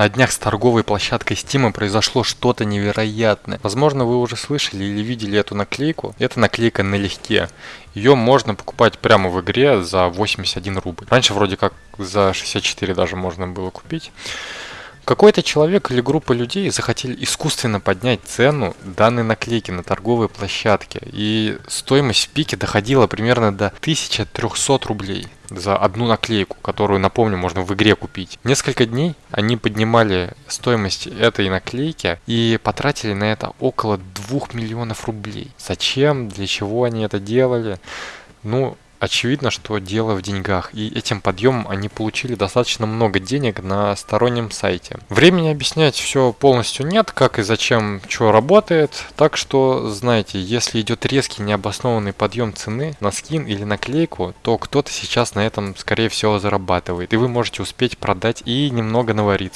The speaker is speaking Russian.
На днях с торговой площадкой Steam произошло что-то невероятное. Возможно, вы уже слышали или видели эту наклейку. Это наклейка налегке. Ее можно покупать прямо в игре за 81 рубль. Раньше вроде как за 64 даже можно было купить. Какой-то человек или группа людей захотели искусственно поднять цену данной наклейки на торговой площадке. И стоимость в пике доходила примерно до 1300 рублей за одну наклейку, которую, напомню, можно в игре купить. Несколько дней они поднимали стоимость этой наклейки и потратили на это около 2 миллионов рублей. Зачем, для чего они это делали? Ну, Очевидно, что дело в деньгах, и этим подъемом они получили достаточно много денег на стороннем сайте. Времени объяснять все полностью нет, как и зачем что работает, так что знаете, если идет резкий необоснованный подъем цены на скин или наклейку, то кто-то сейчас на этом скорее всего зарабатывает, и вы можете успеть продать и немного навариться.